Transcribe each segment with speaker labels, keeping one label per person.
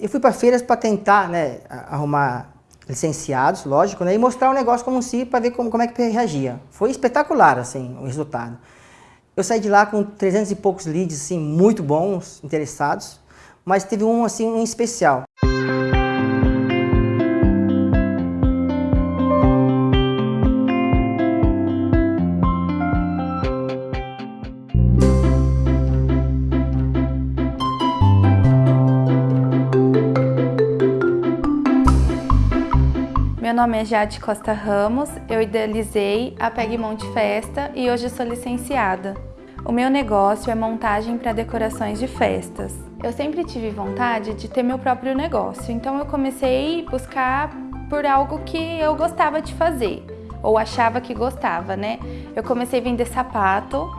Speaker 1: Eu fui para feiras para tentar né, arrumar licenciados, lógico, né, e mostrar o negócio como se para ver como, como é que reagia. Foi espetacular assim, o resultado. Eu saí de lá com 300 e poucos leads assim, muito bons, interessados, mas teve um assim um especial.
Speaker 2: Meu nome é Jade Costa Ramos, eu idealizei a Pegmonte Festa e hoje sou licenciada. O meu negócio é montagem para decorações de festas. Eu sempre tive vontade de ter meu próprio negócio, então eu comecei a buscar por algo que eu gostava de fazer, ou achava que gostava, né? Eu comecei a vender sapato,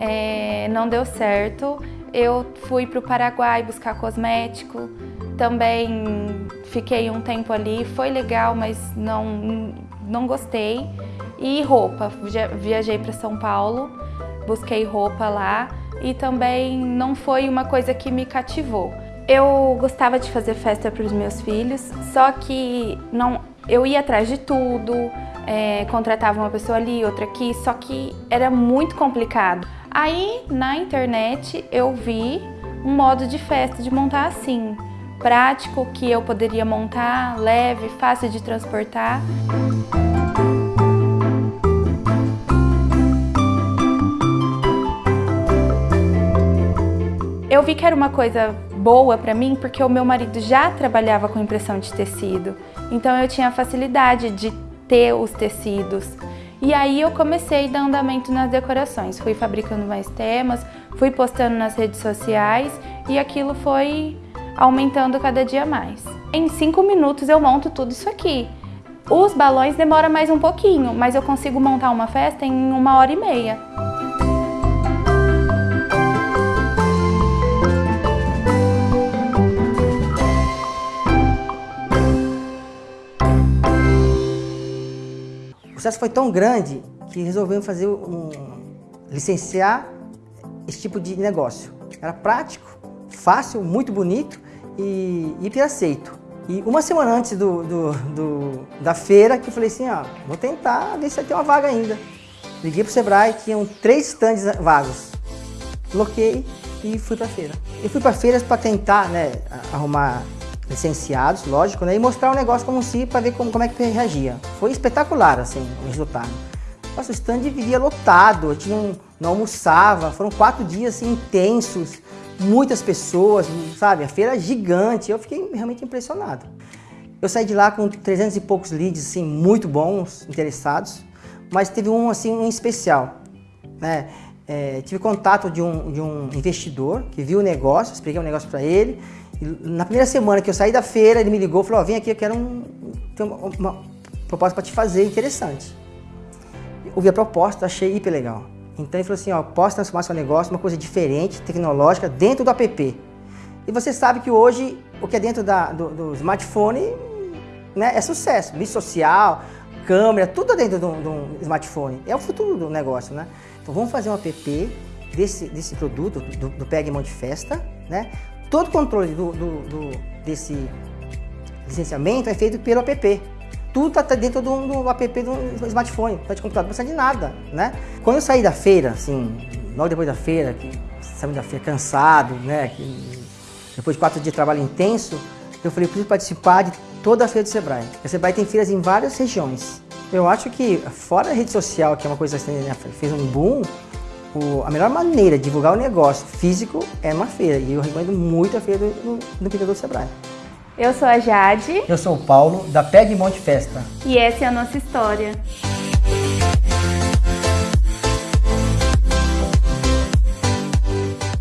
Speaker 2: é, não deu certo, eu fui para o Paraguai buscar cosmético, também fiquei um tempo ali, foi legal, mas não, não gostei. E roupa, viajei para São Paulo, busquei roupa lá e também não foi uma coisa que me cativou. Eu gostava de fazer festa para os meus filhos, só que não, eu ia atrás de tudo, é, contratava uma pessoa ali, outra aqui, só que era muito complicado. Aí na internet eu vi um modo de festa de montar assim prático que eu poderia montar, leve, fácil de transportar. Eu vi que era uma coisa boa para mim porque o meu marido já trabalhava com impressão de tecido, então eu tinha facilidade de ter os tecidos. E aí eu comecei a dar andamento nas decorações, fui fabricando mais temas, fui postando nas redes sociais e aquilo foi aumentando cada dia mais. Em cinco minutos eu monto tudo isso aqui. Os balões demoram mais um pouquinho, mas eu consigo montar uma festa em uma hora e meia.
Speaker 1: O sucesso foi tão grande que resolvemos fazer um licenciar esse tipo de negócio. Era prático, fácil, muito bonito e, e aceito. E uma semana antes do, do, do, da feira, que eu falei assim, ó, vou tentar ver se tem uma vaga ainda. Liguei pro Sebrae, tinham três stands vagos. Bloqueei e fui pra feira. Eu fui pra feiras para tentar, né, arrumar licenciados, lógico, né, e mostrar o negócio como se, para ver como, como é que reagia. Foi espetacular, assim, o resultado. Nossa, o stand vivia lotado, a gente não, não almoçava, foram quatro dias assim, intensos muitas pessoas, sabe? A feira é gigante, eu fiquei realmente impressionado. Eu saí de lá com 300 e poucos leads, assim, muito bons, interessados, mas teve um, assim, um especial, né? É, tive contato de um, de um investidor que viu o negócio, expliquei o negócio para ele. na primeira semana que eu saí da feira, ele me ligou e falou, oh, vem aqui, eu quero um, uma, uma proposta para te fazer interessante. Eu a proposta, achei hiper legal. Então ele falou assim, ó, posso transformar seu negócio uma coisa diferente, tecnológica, dentro do app. E você sabe que hoje o que é dentro da, do, do, smartphone né, é sucesso. Mídia social, câmera, tudo dentro do, do, smartphone. É o futuro do negócio, né? Então vamos fazer um app desse, desse produto, do, do Peg Monte Festa, né? Todo o controle do, do, desse licenciamento é feito pelo app tudo está dentro do, do app do smartphone, tá de computador, não precisa de nada, né? Quando eu saí da feira, assim, logo depois da feira, que saí da feira cansado, né? Que, depois de quatro dias de trabalho intenso, eu falei, preciso participar de toda a feira do Sebrae. A Sebrae tem feiras em várias regiões. Eu acho que, fora a rede social, que é uma coisa assim, né, fez um boom, o, a melhor maneira de divulgar o negócio físico é uma feira. E eu recomendo muito a feira do, do, do do Sebrae.
Speaker 2: Eu sou a Jade.
Speaker 1: Eu sou o Paulo, da Peg Monte Festa.
Speaker 2: E essa é a nossa história.